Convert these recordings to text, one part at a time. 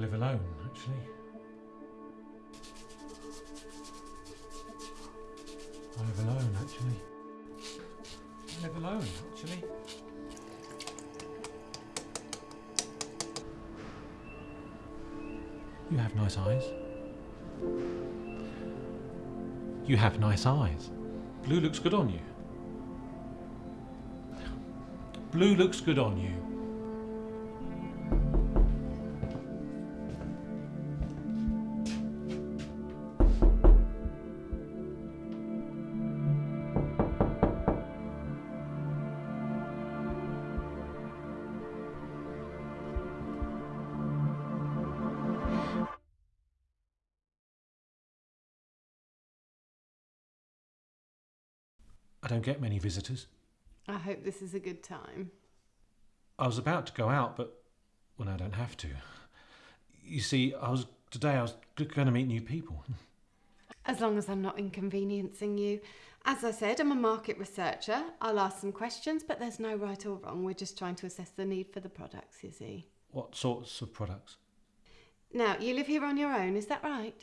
live alone, actually. I live alone, actually. I live alone, actually. You have nice eyes. You have nice eyes. Blue looks good on you. Blue looks good on you. I don't get many visitors. I hope this is a good time. I was about to go out, but well, I don't have to. You see, I was today. I was going to meet new people. As long as I'm not inconveniencing you. As I said, I'm a market researcher. I'll ask some questions, but there's no right or wrong. We're just trying to assess the need for the products, you see. What sorts of products? Now, you live here on your own, is that right?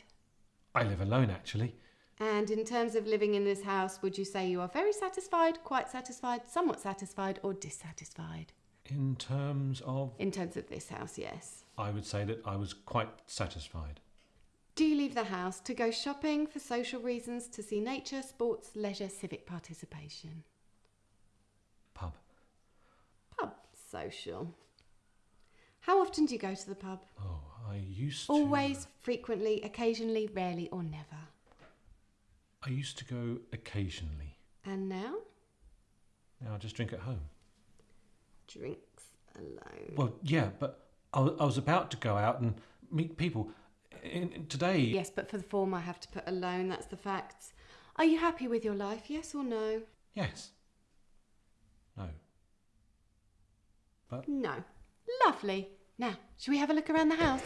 I live alone, actually. And in terms of living in this house, would you say you are very satisfied, quite satisfied, somewhat satisfied, or dissatisfied? In terms of, In terms of this house, yes. I would say that I was quite satisfied. Do you leave the house to go shopping for social reasons, to see nature, sports, leisure, civic participation? Pub. Pub social. How often do you go to the pub? Oh, I used to. Always, frequently, occasionally, rarely, or never. I used to go occasionally. And now? Now I just drink at home. Drinks alone. Well, yeah, but I I was about to go out and meet people. In, in- today, Yes, but for the form I have to put alone, that's the facts. Are you happy with your life, yes or no? yes. No. But No. Lovely. Now, shall we have a look around the house?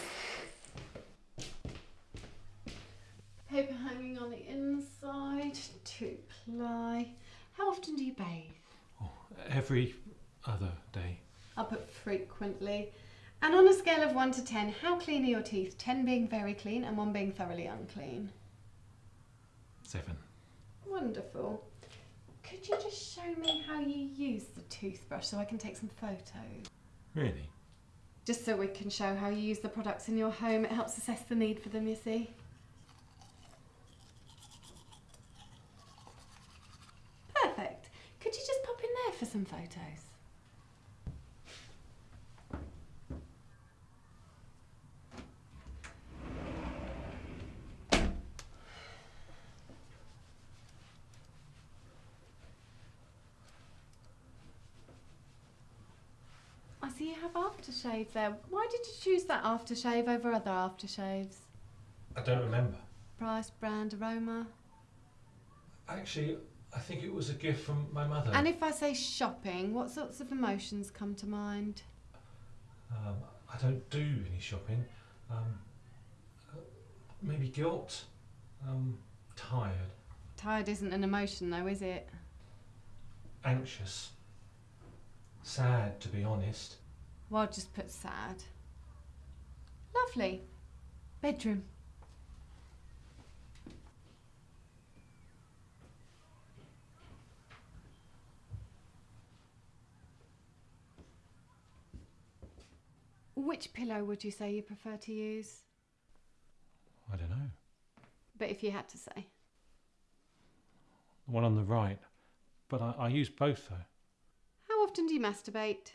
Paper hanging on the inside, two ply. How often do you bathe? Oh, every other day, I'll put frequently. And on a scale of 1 to 10, how clean are your teeth? 10 being very clean and 1 being thoroughly unclean. seven. Wonderful. Could you just show me how you use the toothbrush so I can take some photos? Really? Just so we can show how you use the products in your home. It helps assess the need for them, you see. Perfect. Could you just pop in there for some photos? I see you have aftershave there. Why did you choose that aftershave over other aftershaves? I don't remember. Price, brand, aroma. Actually, I think it was a gift from my mother. And if I say shopping, what sorts of emotions come to mind? Um, I don't do any shopping. Um, uh, maybe guilt. Um, tired. Tired isn't an emotion, though, is it? Anxious. Sad, to be honest. Well, I'll just put sad. Lovely. Bedroom. Which pillow would you say you prefer to use? I don't know. But if you had to say. The one on the right. But I, I use both, though. How often do you masturbate?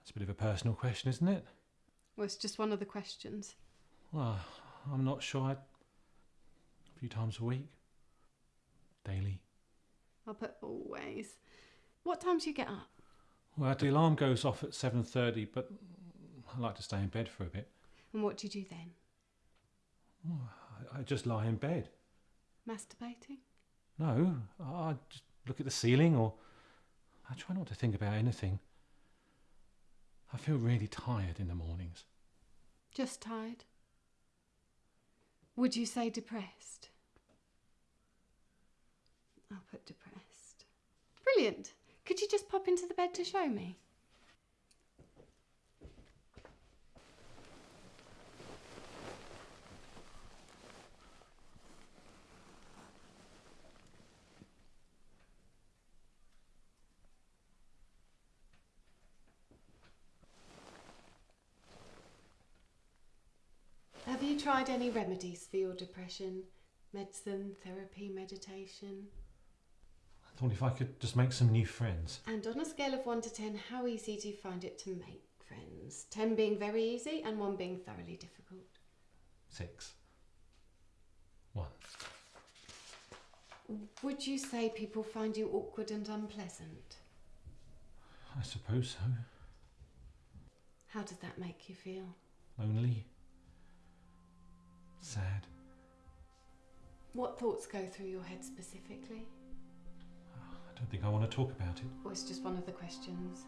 That's a bit of a personal question, isn't it? Well, it's just one of the questions. Well, I'm not sure. I... A few times a week. Daily. I'll put always. What time do you get up? Well, the alarm goes off at 7.30, but I like to stay in bed for a bit. And what do you do then? I, I just lie in bed. Masturbating? No, I just look at the ceiling or I try not to think about anything. I feel really tired in the mornings. Just tired? Would you say depressed? I'll put depressed. Brilliant. Could you just pop into the bed to show me? Have you tried any remedies for your depression? Medicine, therapy, meditation? I thought if I could just make some new friends. And on a scale of 1 to 10, how easy do you find it to make friends? 10 being very easy and 1 being thoroughly difficult. Six. One. Would you say people find you awkward and unpleasant? I suppose so. How does that make you feel? Lonely. Sad. What thoughts go through your head specifically? I don't think I want to talk about it. Or it's just one of the questions?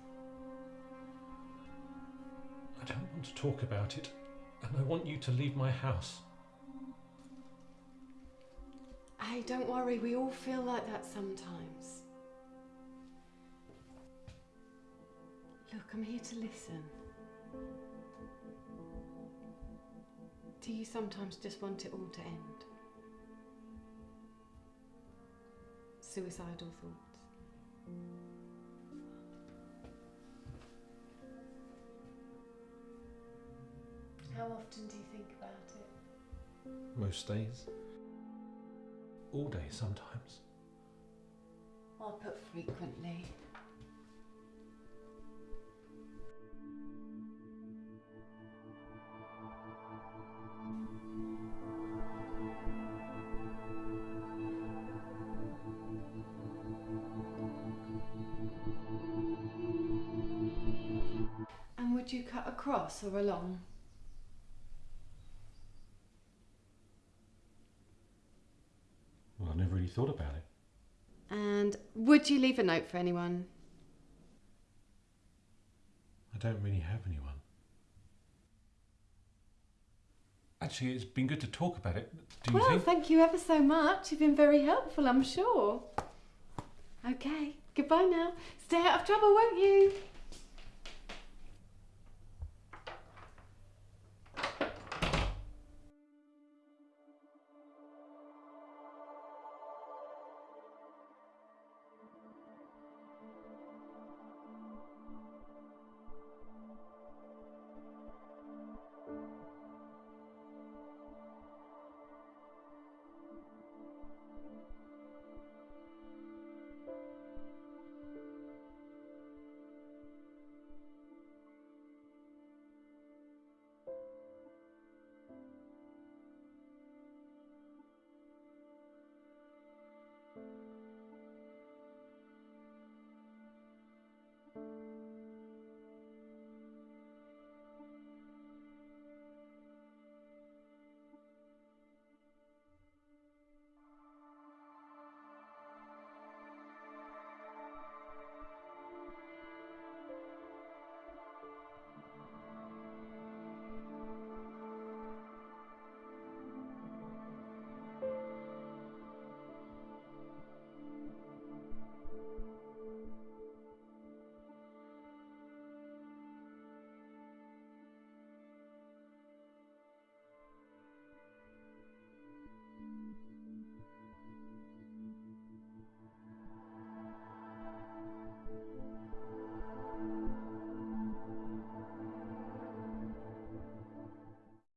I don't want to talk about it. And I want you to leave my house. Hey, don't worry, we all feel like that sometimes. Look, I'm here to listen. Do you sometimes just want it all to end? Suicidal thoughts? How often do you think about it? Most days. All day sometimes. I'll put frequently. You cut across or along? Well, I never really thought about it. And would you leave a note for anyone? I don't really have anyone. Actually, it's been good to talk about it. Do you well, think? thank you ever so much. You've been very helpful, I'm sure. Okay, goodbye now. Stay out of trouble, won't you?